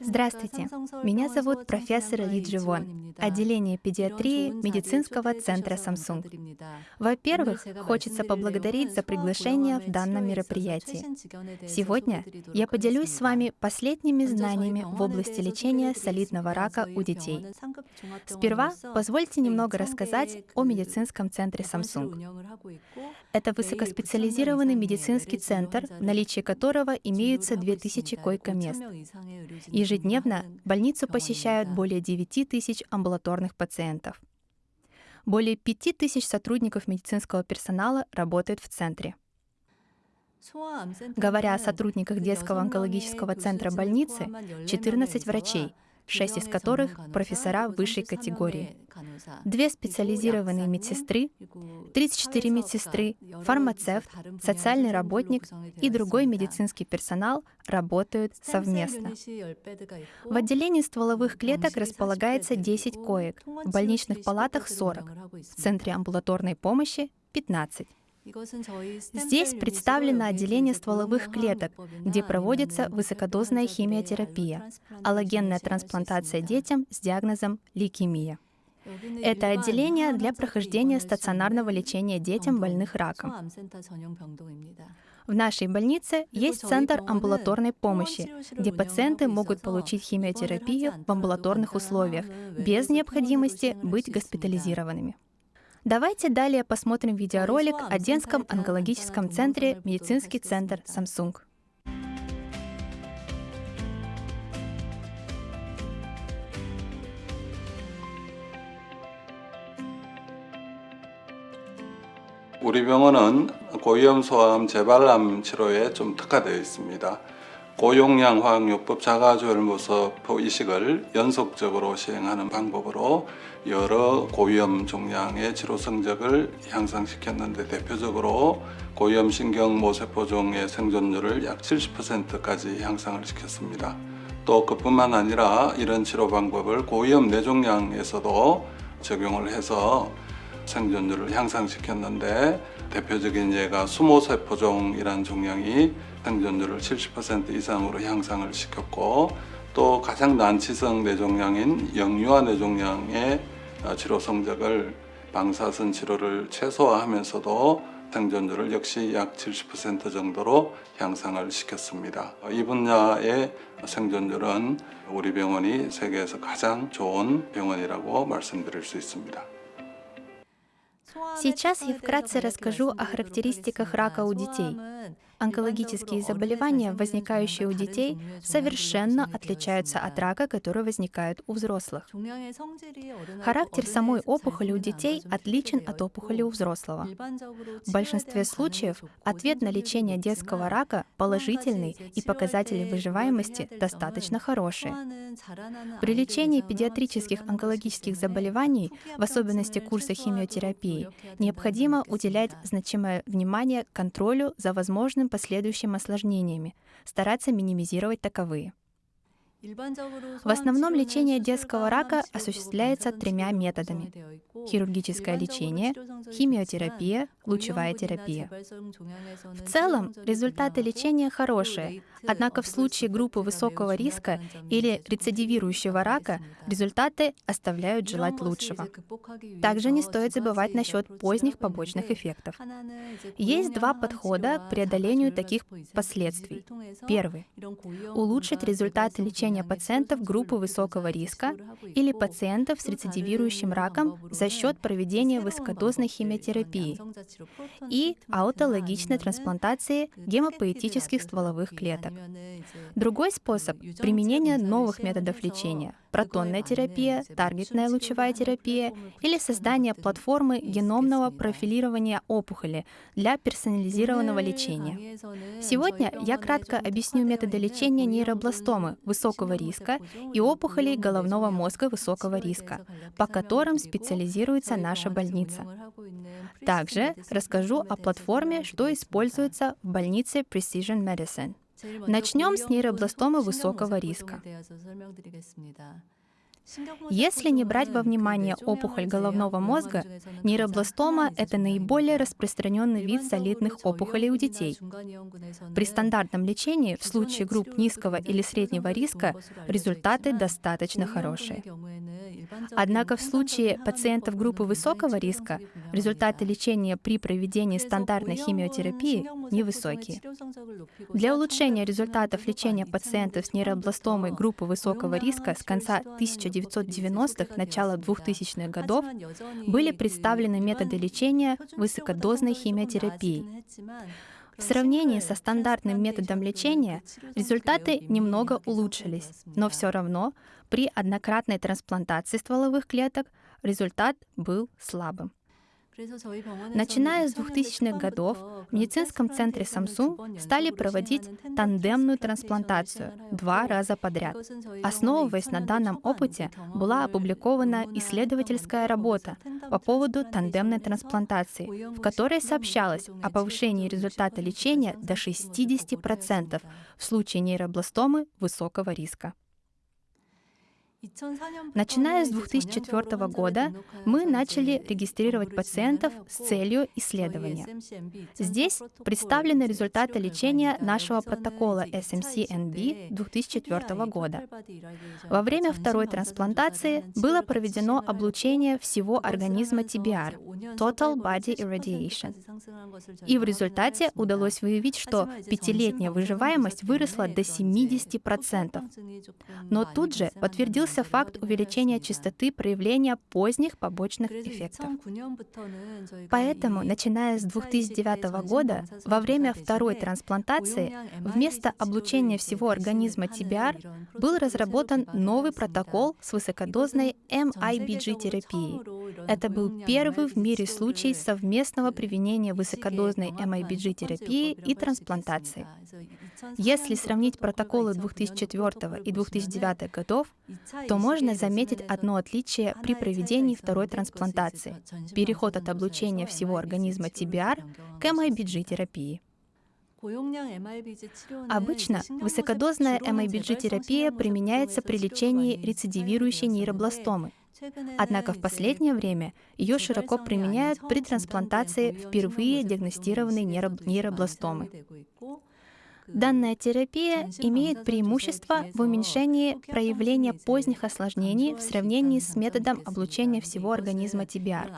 Здравствуйте, меня зовут профессор Ли Дживон, отделение педиатрии медицинского центра Samsung. Во-первых, хочется поблагодарить за приглашение в данном мероприятии. Сегодня я поделюсь с вами последними знаниями в области лечения солидного рака у детей. Сперва позвольте немного рассказать о медицинском центре Samsung. Это высокоспециализированный медицинский центр, в наличии которого имеются 2000 койко-мест. Ежедневно больницу посещают более 9 тысяч амбулаторных пациентов. Более 5 тысяч сотрудников медицинского персонала работают в центре. Говоря о сотрудниках детского онкологического центра больницы, 14 врачей, шесть из которых — профессора высшей категории. Две специализированные медсестры, 34 медсестры, фармацевт, социальный работник и другой медицинский персонал работают совместно. В отделении стволовых клеток располагается 10 коек, в больничных палатах 40, в центре амбулаторной помощи — 15. Здесь представлено отделение стволовых клеток, где проводится высокодозная химиотерапия, аллогенная трансплантация детям с диагнозом лейкемия. Это отделение для прохождения стационарного лечения детям, больных раком. В нашей больнице есть центр амбулаторной помощи, где пациенты могут получить химиотерапию в амбулаторных условиях без необходимости быть госпитализированными. Давайте далее посмотрим видеоролик о Денском онкологическом центре «Медицинский центр Samsung». 우리 병원은 고위험 소아암 재발암 치료에 좀 특화되어 있습니다. 고용량 화학요법 자가조혈모섭 이식을 연속적으로 시행하는 방법으로 여러 고위험 종양의 치료 성적을 향상시켰는데 대표적으로 고위험 신경 모세포종의 생존율을 약 70%까지 향상을 시켰습니다. 또 그뿐만 아니라 이런 치료 방법을 고위험 뇌종양에서도 적용을 해서 생존율을 향상시켰는데 대표적인 예가 수모세포종이라는 종양이 생존율을 70% 이상으로 향상을 시켰고 또 가장 난치성 뇌종양인 영유아 뇌종양의 치료 성적을 방사선 치료를 최소화하면서도 생존율을 역시 약 70% 정도로 향상을 시켰습니다. 이 분야의 생존율은 우리 병원이 세계에서 가장 좋은 병원이라고 말씀드릴 수 있습니다. Сейчас я вкратце расскажу о характеристиках рака у детей. Онкологические заболевания, возникающие у детей, совершенно отличаются от рака, которые возникают у взрослых. Характер самой опухоли у детей отличен от опухоли у взрослого. В большинстве случаев ответ на лечение детского рака положительный и показатели выживаемости достаточно хорошие. При лечении педиатрических онкологических заболеваний, в особенности курса химиотерапии, необходимо уделять значимое внимание контролю за возможным последующими осложнениями, стараться минимизировать таковые. В основном лечение детского рака осуществляется тремя методами. Хирургическое лечение, химиотерапия, лучевая терапия. В целом, результаты лечения хорошие, однако в случае группы высокого риска или рецидивирующего рака результаты оставляют желать лучшего. Также не стоит забывать насчет поздних побочных эффектов. Есть два подхода к преодолению таких последствий. Первый — улучшить результаты лечения лечения пациентов группы высокого риска или пациентов с рецидивирующим раком за счет проведения высокодозной химиотерапии и аутологичной трансплантации гемопоэтических стволовых клеток. Другой способ — применение новых методов лечения — протонная терапия, таргетная лучевая терапия или создание платформы геномного профилирования опухоли для персонализированного лечения. Сегодня я кратко объясню методы лечения нейробластомы высокого риска и опухолей головного мозга высокого риска, по которым специализируется наша больница. Также расскажу о платформе, что используется в больнице Precision Medicine. Начнем с нейробластомы высокого риска. Если не брать во внимание опухоль головного мозга, нейробластома — это наиболее распространенный вид солидных опухолей у детей. При стандартном лечении в случае групп низкого или среднего риска результаты достаточно хорошие. Однако в случае пациентов группы высокого риска результаты лечения при проведении стандартной химиотерапии невысокие. Для улучшения результатов лечения пациентов с нейробластомой группы высокого риска с конца 1990-х, начала 2000-х годов были представлены методы лечения высокодозной химиотерапией. В сравнении со стандартным методом лечения результаты немного улучшились, но все равно при однократной трансплантации стволовых клеток результат был слабым. Начиная с 2000-х годов в медицинском центре Samsung стали проводить тандемную трансплантацию два раза подряд. Основываясь на данном опыте, была опубликована исследовательская работа по поводу тандемной трансплантации, в которой сообщалось о повышении результата лечения до 60% в случае нейробластомы высокого риска. Начиная с 2004 года мы начали регистрировать пациентов с целью исследования. Здесь представлены результаты лечения нашего протокола SMC-NB 2004 года. Во время второй трансплантации было проведено облучение всего организма TBR, Total Body Irradiation. И в результате удалось выявить, что пятилетняя выживаемость выросла до 70%. Но тут же подтвердился появился факт увеличения частоты проявления поздних побочных эффектов. Поэтому, начиная с 2009 года, во время второй трансплантации, вместо облучения всего организма TBR был разработан новый протокол с высокодозной MIBG-терапией. Это был первый в мире случай совместного применения высокодозной MIBG-терапии и трансплантации. Если сравнить протоколы 2004 и 2009 годов, то можно заметить одно отличие при проведении второй трансплантации — переход от облучения всего организма TBR к MIBG-терапии. Обычно высокодозная MIBG-терапия применяется при лечении рецидивирующей нейробластомы. Однако в последнее время ее широко применяют при трансплантации впервые диагностированной нейробластомы. Данная терапия имеет преимущество в уменьшении проявления поздних осложнений в сравнении с методом облучения всего организма TBR.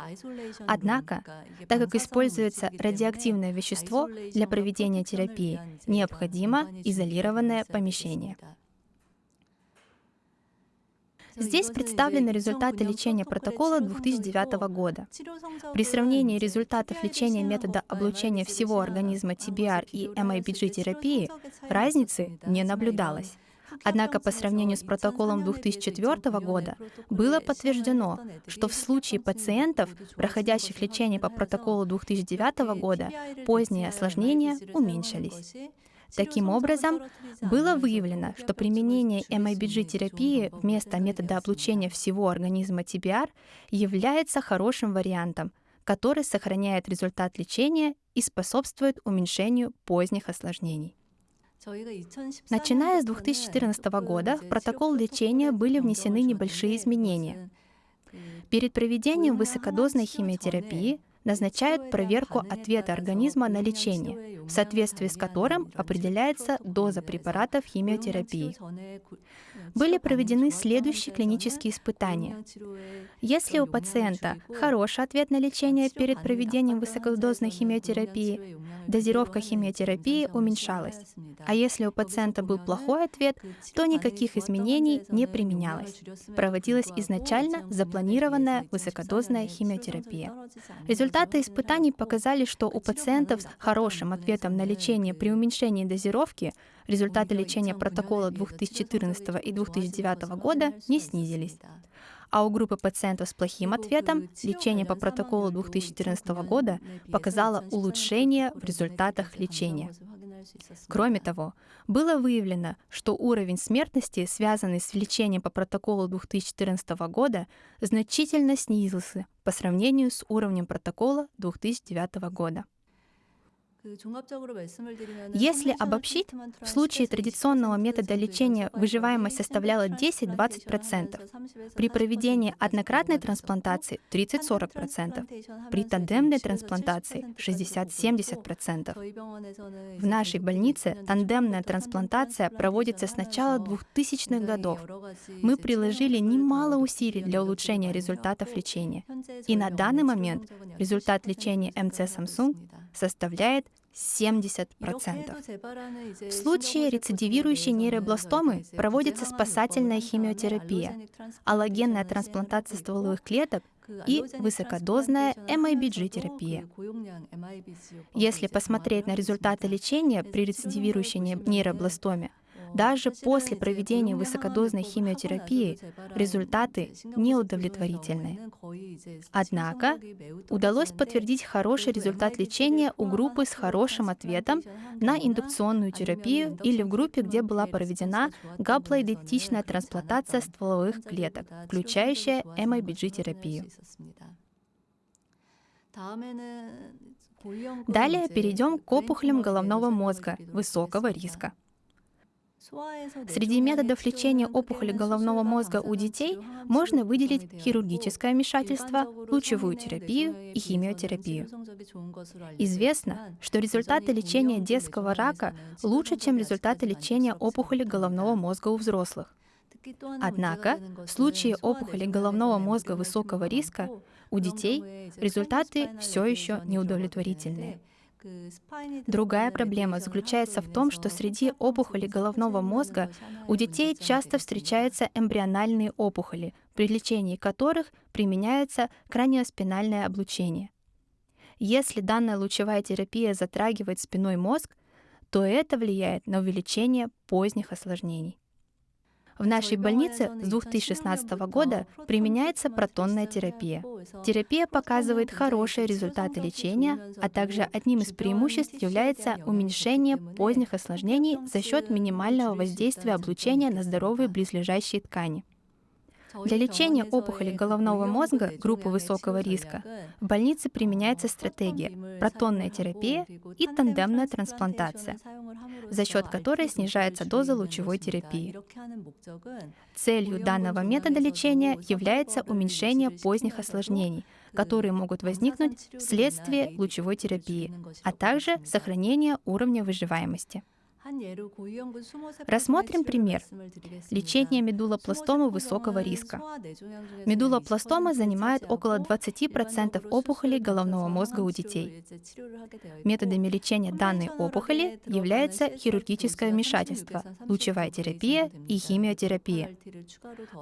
Однако, так как используется радиоактивное вещество для проведения терапии, необходимо изолированное помещение. Здесь представлены результаты лечения протокола 2009 года. При сравнении результатов лечения метода облучения всего организма TBR и MIBG-терапии разницы не наблюдалось. Однако по сравнению с протоколом 2004 года было подтверждено, что в случае пациентов, проходящих лечение по протоколу 2009 года, поздние осложнения уменьшились. Таким образом, было выявлено, что применение MIBG-терапии вместо метода облучения всего организма TBR является хорошим вариантом, который сохраняет результат лечения и способствует уменьшению поздних осложнений. Начиная с 2014 года в протокол лечения были внесены небольшие изменения. Перед проведением высокодозной химиотерапии назначают проверку ответа организма на лечение, в соответствии с которым определяется доза препаратов химиотерапии. Были проведены следующие клинические испытания. Если у пациента хороший ответ на лечение перед проведением высокодозной химиотерапии, дозировка химиотерапии уменьшалась. А если у пациента был плохой ответ, то никаких изменений не применялось. Проводилась изначально запланированная высокодозная химиотерапия. Результаты испытаний показали, что у пациентов с хорошим ответом на лечение при уменьшении дозировки результаты лечения протокола 2014 и 2009 года не снизились а у группы пациентов с плохим ответом лечение по протоколу 2014 года показало улучшение в результатах лечения. Кроме того, было выявлено, что уровень смертности, связанный с лечением по протоколу 2014 года, значительно снизился по сравнению с уровнем протокола 2009 года. Если обобщить, в случае традиционного метода лечения выживаемость составляла 10-20%, при проведении однократной трансплантации 30-40%, при тандемной трансплантации 60-70%. В нашей больнице тандемная трансплантация проводится с начала 2000-х годов. Мы приложили немало усилий для улучшения результатов лечения. И на данный момент результат лечения МЦ Samsung составляет 70%. В случае рецидивирующей нейробластомы проводится спасательная химиотерапия, аллогенная трансплантация стволовых клеток и высокодозная MIBG-терапия. Если посмотреть на результаты лечения при рецидивирующей нейробластоме, даже после проведения высокодозной химиотерапии результаты неудовлетворительны. Однако удалось подтвердить хороший результат лечения у группы с хорошим ответом на индукционную терапию или в группе, где была проведена гаплоидентичная трансплантация стволовых клеток, включающая MIBG-терапию. Далее перейдем к опухолям головного мозга высокого риска. Среди методов лечения опухоли головного мозга у детей можно выделить хирургическое вмешательство, лучевую терапию и химиотерапию. Известно, что результаты лечения детского рака лучше, чем результаты лечения опухоли головного мозга у взрослых. Однако, в случае опухоли головного мозга высокого риска у детей результаты все еще неудовлетворительные. Другая проблема заключается в том, что среди опухолей головного мозга у детей часто встречаются эмбриональные опухоли, при лечении которых применяется краниоспинальное облучение. Если данная лучевая терапия затрагивает спиной мозг, то это влияет на увеличение поздних осложнений. В нашей больнице с 2016 года применяется протонная терапия. Терапия показывает хорошие результаты лечения, а также одним из преимуществ является уменьшение поздних осложнений за счет минимального воздействия облучения на здоровые близлежащие ткани. Для лечения опухоли головного мозга группы высокого риска в больнице применяется стратегия протонная терапия и тандемная трансплантация, за счет которой снижается доза лучевой терапии. Целью данного метода лечения является уменьшение поздних осложнений, которые могут возникнуть вследствие лучевой терапии, а также сохранение уровня выживаемости. Рассмотрим пример. Лечение медулопластомы высокого риска. Медулопластома занимает около 20% опухолей головного мозга у детей. Методами лечения данной опухоли является хирургическое вмешательство, лучевая терапия и химиотерапия.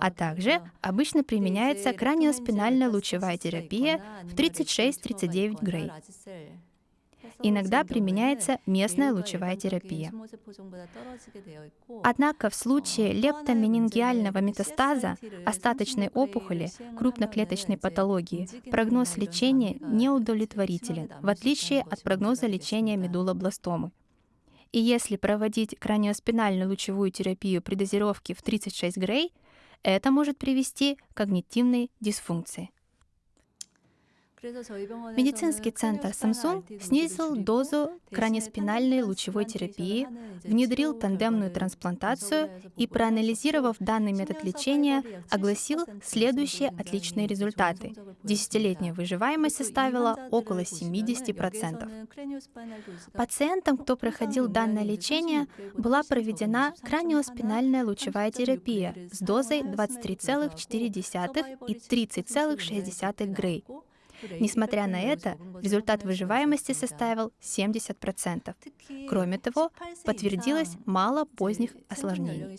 А также обычно применяется краниоспинальная лучевая терапия в 36-39 Грей. Иногда применяется местная лучевая терапия. Однако в случае лептоменингиального метастаза, остаточной опухоли, крупноклеточной патологии, прогноз лечения неудовлетворителен, в отличие от прогноза лечения медулобластомы. И если проводить краниоспинальную лучевую терапию при дозировке в 36 Грей, это может привести к когнитивной дисфункции. Медицинский центр Samsung снизил дозу краниоспинальной лучевой терапии, внедрил тандемную трансплантацию и, проанализировав данный метод лечения, огласил следующие отличные результаты. Десятилетняя выживаемость составила около 70%. Пациентам, кто проходил данное лечение, была проведена краниоспинальная лучевая терапия с дозой 23,4 и 30,6 Грей. Несмотря на это, результат выживаемости составил 70%. Кроме того, подтвердилось мало поздних осложнений.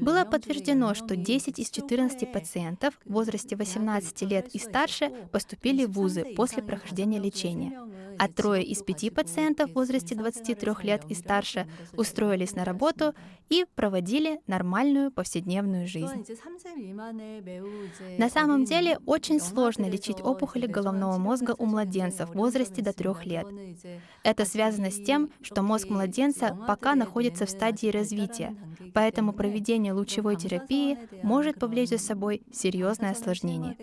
Было подтверждено, что 10 из 14 пациентов в возрасте 18 лет и старше поступили в вузы после прохождения лечения, а трое из пяти пациентов в возрасте 23 лет и старше устроились на работу и проводили нормальную повседневную жизнь. На самом деле очень сложно лечить лечить опухоли головного мозга у младенцев в возрасте до трех лет. Это связано с тем, что мозг младенца пока находится в стадии развития, поэтому проведение лучевой терапии может повлечь за собой серьезное осложнение.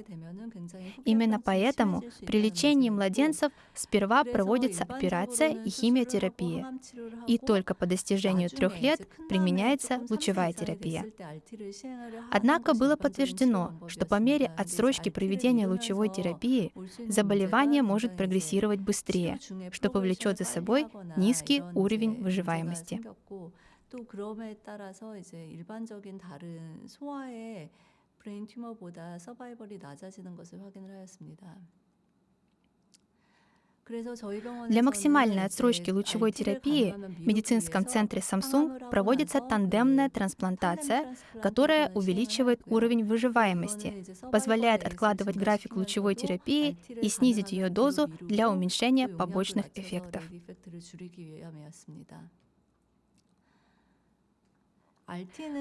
Именно поэтому при лечении младенцев сперва сперва проводится операция и химиотерапия, и только по достижению трех лет применяется лучевая терапия. Однако было подтверждено, что по мере отсрочки проведения лучевой терапии заболевание может прогрессировать быстрее, что повлечет за собой низкий уровень выживаемости. 또 그럼에 따라서 이제 일반적인 다른 소아의 브레인 튜머보다 서바이벌이 낮아지는 것을 확인을 하였습니다. Для максимальной отсрочки лучевой терапии в медицинском центре Samsung проводится тандемная трансплантация, которая увеличивает уровень выживаемости, позволяет откладывать график лучевой терапии и снизить ее дозу для уменьшения побочных эффектов.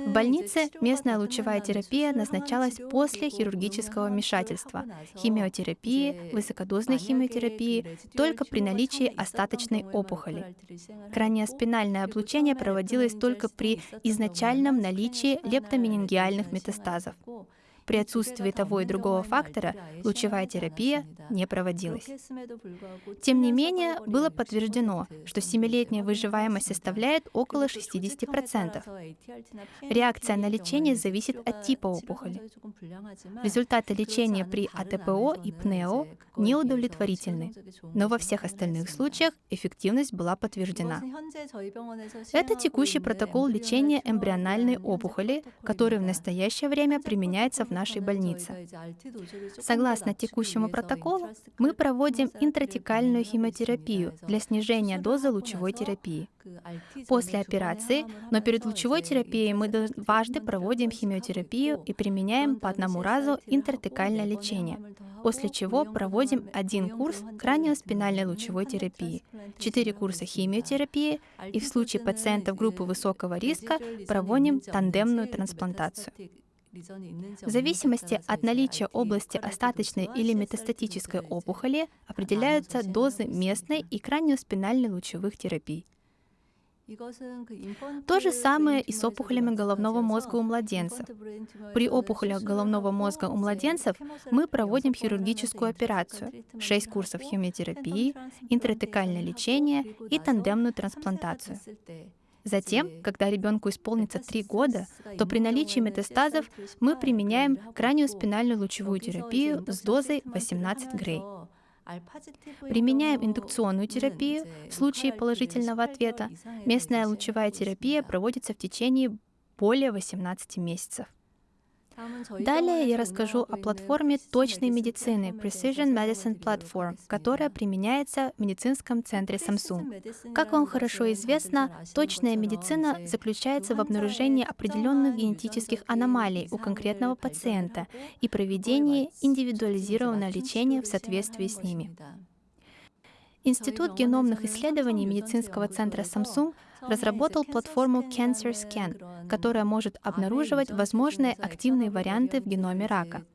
В больнице местная лучевая терапия назначалась после хирургического вмешательства, химиотерапии, высокодозной химиотерапии только при наличии остаточной опухоли. Краниоспинальное облучение проводилось только при изначальном наличии лептоменингиальных метастазов. При отсутствии того и другого фактора лучевая терапия не проводилась. Тем не менее, было подтверждено, что 7-летняя выживаемость составляет около 60%. Реакция на лечение зависит от типа опухоли. Результаты лечения при АТПО и ПНЕО неудовлетворительны, но во всех остальных случаях эффективность была подтверждена. Это текущий протокол лечения эмбриональной опухоли, который в настоящее время применяется в нашей больнице. Согласно текущему протоколу, мы проводим интратекальную химиотерапию для снижения дозы лучевой терапии. После операции, но перед лучевой терапией мы дважды проводим химиотерапию и применяем по одному разу интертекальное лечение, после чего проводим один курс краниоспинальной лучевой терапии, четыре курса химиотерапии и в случае пациентов группы высокого риска проводим тандемную трансплантацию. В зависимости от наличия области остаточной или метастатической опухоли определяются дозы местной и краниоспинальной лучевых терапий. То же самое и с опухолями головного мозга у младенцев. При опухолях головного мозга у младенцев мы проводим хирургическую операцию, 6 курсов химиотерапии, интратекальное лечение и тандемную трансплантацию. Затем, когда ребенку исполнится 3 года, то при наличии метастазов мы применяем крайнюю спинальную лучевую терапию с дозой 18 грей. Применяем индукционную терапию в случае положительного ответа. Местная лучевая терапия проводится в течение более 18 месяцев. Далее я расскажу о платформе точной медицины Precision Medicine Platform, которая применяется в медицинском центре Samsung. Как вам хорошо известно, точная медицина заключается в обнаружении определенных генетических аномалий у конкретного пациента и проведении индивидуализированного лечения в соответствии с ними. Институт геномных исследований медицинского центра Samsung разработал платформу Cancer Scan, которая может обнаруживать возможные активные варианты в геноме рака.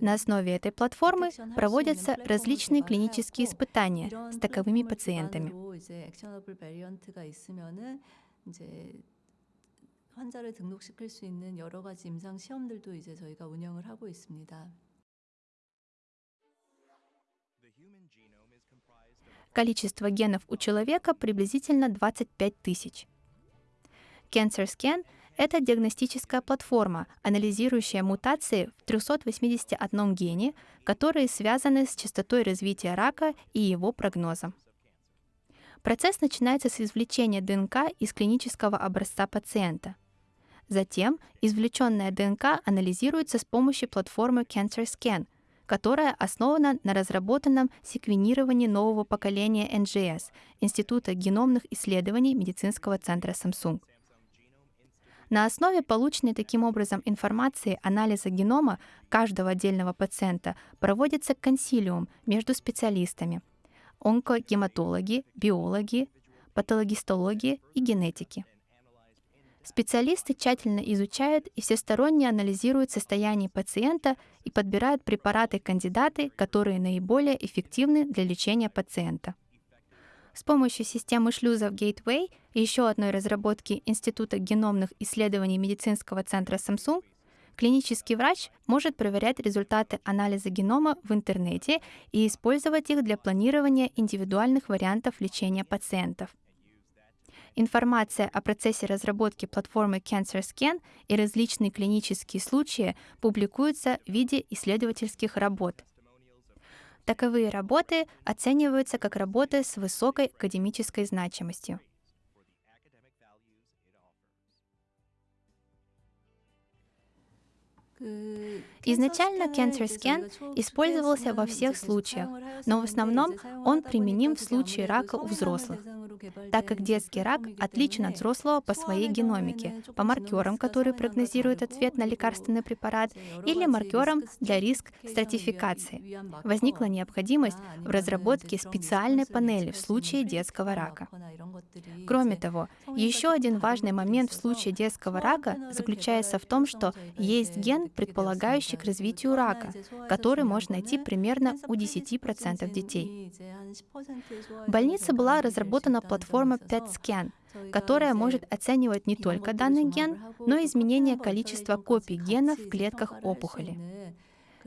На основе этой платформы проводятся различные клинические испытания с таковыми пациентами. 환자를 등록시킬 수 있는 여러 가지 임상 시험들도 이제 저희가 운영을 하고 있습니다. Количество генов у человека приблизительно 25 тысяч. Cancer Scan — это диагностическая платформа, анализирующая мутации в 381 гене, которые связаны с частотой развития рака и его прогнозом. Процесс начинается с извлечения ДНК из клинического образца пациента. Затем извлеченная ДНК анализируется с помощью платформы Cancer Scan — которая основана на разработанном секвенировании нового поколения NGS Института геномных исследований медицинского центра Samsung. На основе полученной таким образом информации анализа генома каждого отдельного пациента проводится консилиум между специалистами – онкогематологи, биологи, патологистологи и генетики – Специалисты тщательно изучают и всесторонне анализируют состояние пациента и подбирают препараты-кандидаты, которые наиболее эффективны для лечения пациента. С помощью системы шлюзов Gateway и еще одной разработки Института геномных исследований медицинского центра Samsung Клинический врач может проверять результаты анализа генома в интернете и использовать их для планирования индивидуальных вариантов лечения пациентов. Информация о процессе разработки платформы CancerScan и различные клинические случаи публикуются в виде исследовательских работ. Таковые работы оцениваются как работы с высокой академической значимостью. Изначально Cancer Scan использовался во всех случаях, но в основном он применим в случае рака у взрослых, так как детский рак отличен от взрослого по своей геномике, по маркерам, которые прогнозируют ответ на лекарственный препарат, или маркерам для риск стратификации. Возникла необходимость в разработке специальной панели в случае детского рака. Кроме того, еще один важный момент в случае детского рака заключается в том, что есть ген, предполагающий к развитию рака, который можно найти примерно у 10% детей. В больнице была разработана платформа PET-SCAN, которая может оценивать не только данный ген, но и изменение количества копий гена в клетках опухоли.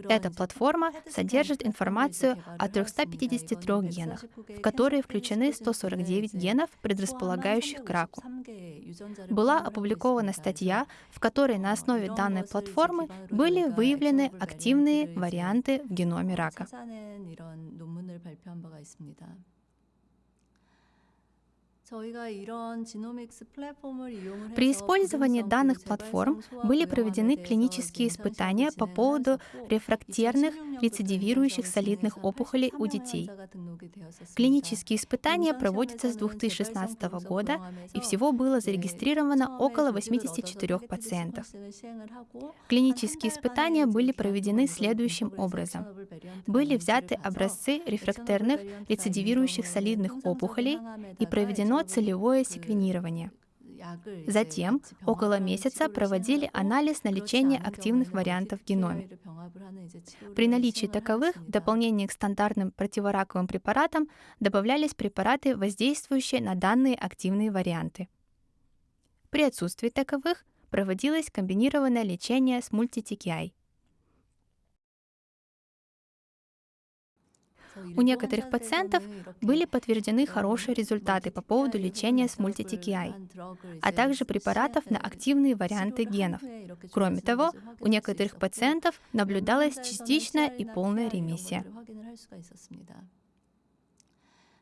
Эта платформа содержит информацию о 353 генах, в которые включены 149 генов, предрасполагающих к раку. Была опубликована статья, в которой на основе данной платформы были выявлены активные варианты в геноме рака. При использовании данных платформ были проведены клинические испытания по поводу рефрактерных рецидивирующих солидных опухолей у детей. Клинические испытания проводятся с 2016 года, и всего было зарегистрировано около 84 пациентов. Клинические испытания были проведены следующим образом. Были взяты образцы рефрактерных рецидивирующих солидных опухолей и проведено целевое секвенирование. Затем около месяца проводили анализ на лечение активных вариантов в геноме. При наличии таковых в дополнение к стандартным противораковым препаратам добавлялись препараты, воздействующие на данные активные варианты. При отсутствии таковых проводилось комбинированное лечение с мультитикиай. У некоторых пациентов были подтверждены хорошие результаты по поводу лечения с мультитикиай, а также препаратов на активные варианты генов. Кроме того, у некоторых пациентов наблюдалась частичная и полная ремиссия.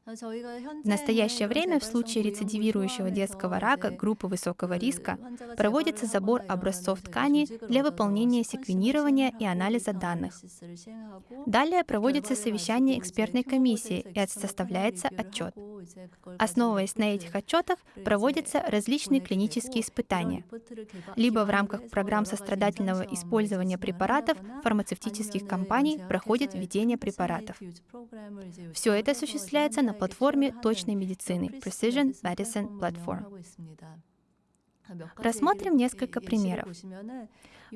В настоящее время в случае рецидивирующего детского рака группы высокого риска проводится забор образцов ткани для выполнения секвенирования и анализа данных. Далее проводится совещание экспертной комиссии и составляется отчет. Основываясь на этих отчетах, проводятся различные клинические испытания, либо в рамках программ сострадательного использования препаратов фармацевтических компаний проходит введение препаратов. Все это осуществляется на платформе точной медицины Precision Medicine Platform. Рассмотрим несколько примеров.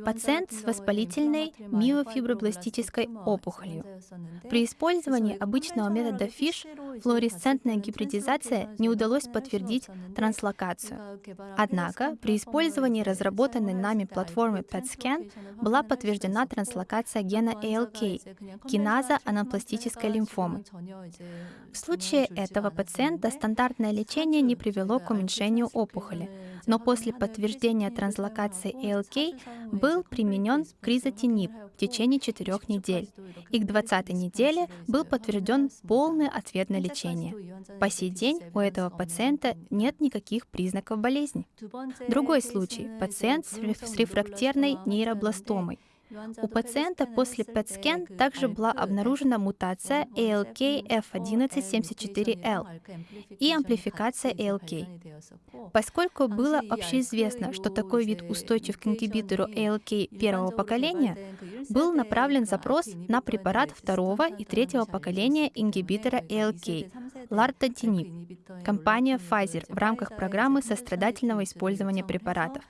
Пациент с воспалительной миофибробластической опухолью. При использовании обычного метода FISH флуоресцентная гибридизация не удалось подтвердить транслокацию. Однако при использовании разработанной нами платформы PET-SCAN была подтверждена транслокация гена ALK, киназа анапластической лимфомы. В случае этого пациента стандартное лечение не привело к уменьшению опухоли, но после подтверждения транслокации ALK был применен кризотинип в течение четырех недель, и к 20 неделе был подтвержден полный ответ на лечение. По сей день у этого пациента нет никаких признаков болезни. Другой случай – пациент с рефрактерной нейробластомой – у пациента после PET-scan также была обнаружена мутация ALK-F1174L и амплификация ALK. Поскольку было общеизвестно, что такой вид устойчив к ингибитору ALK первого поколения, был направлен запрос на препарат второго и третьего поколения ингибитора ALK – лартотинип, компания Pfizer в рамках программы сострадательного использования препаратов.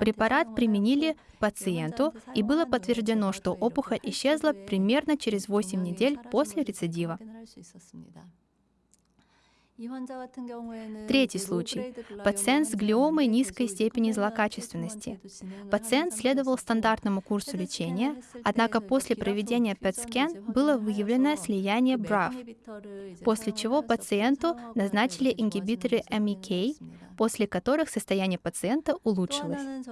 Препарат применили пациенту, и было подтверждено, что опухоль исчезла примерно через 8 недель после рецидива. Третий случай. Пациент с глиомой низкой степени злокачественности. Пациент следовал стандартному курсу лечения, однако после проведения PET-scan было выявлено слияние BRAF, после чего пациенту назначили ингибиторы MEK, после которых состояние пациента улучшилось.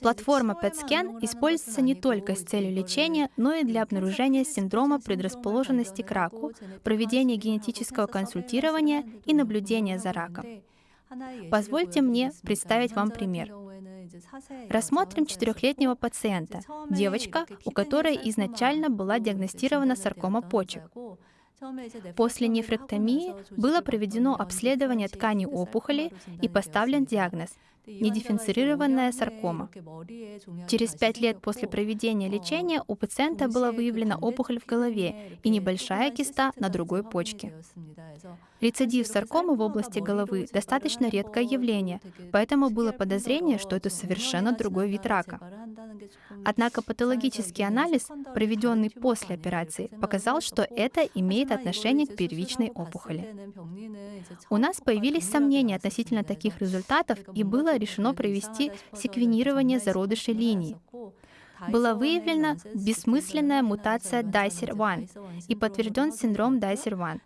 Платформа PET-scan используется не только с целью лечения, но и для обнаружения синдрома предрасположенности к раку, проведения генетического консультирования и наблюдения за раком. Позвольте мне представить вам пример. Рассмотрим четырехлетнего пациента, девочка, у которой изначально была диагностирована саркома почек. После нефректомии было проведено обследование тканей опухоли и поставлен диагноз недифференцированная саркома. Через пять лет после проведения лечения у пациента была выявлена опухоль в голове и небольшая киста на другой почке. Рецидив саркомы в области головы достаточно редкое явление, поэтому было подозрение, что это совершенно другой вид рака. Однако патологический анализ, проведенный после операции, показал, что это имеет отношение к первичной опухоли. У нас появились сомнения относительно таких результатов, и было решено провести секвенирование зародышей линии была выявлена бессмысленная мутация DICER1 и подтвержден синдром DICER1.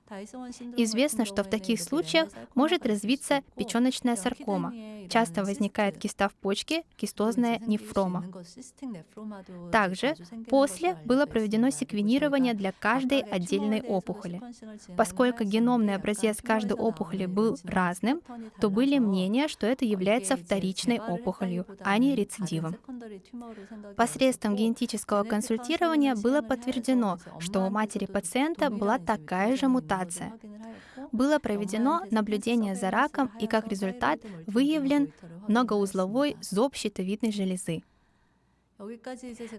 Известно, что в таких случаях может развиться печеночная саркома. Часто возникает киста в почке, кистозная нефрома. Также после было проведено секвенирование для каждой отдельной опухоли. Поскольку геномный образец каждой опухоли был разным, то были мнения, что это является вторичной опухолью, а не рецидивом. Посредством генетического консультирования было подтверждено, что у матери пациента была такая же мутация. Было проведено наблюдение за раком и как результат выявлен многоузловой зоб щитовидной железы.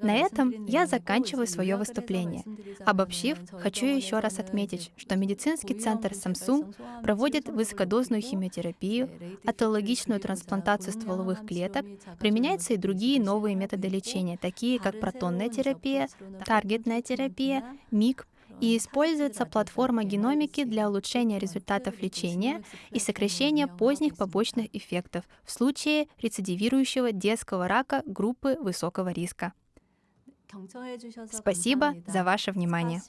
На этом я заканчиваю свое выступление. Обобщив, хочу еще раз отметить, что медицинский центр Samsung проводит высокодозную химиотерапию, атологичную трансплантацию стволовых клеток, применяются и другие новые методы лечения, такие как протонная терапия, таргетная терапия, МИГ, и используется платформа геномики для улучшения результатов лечения и сокращения поздних побочных эффектов в случае рецидивирующего детского рака группы высокого риска. Спасибо за ваше внимание.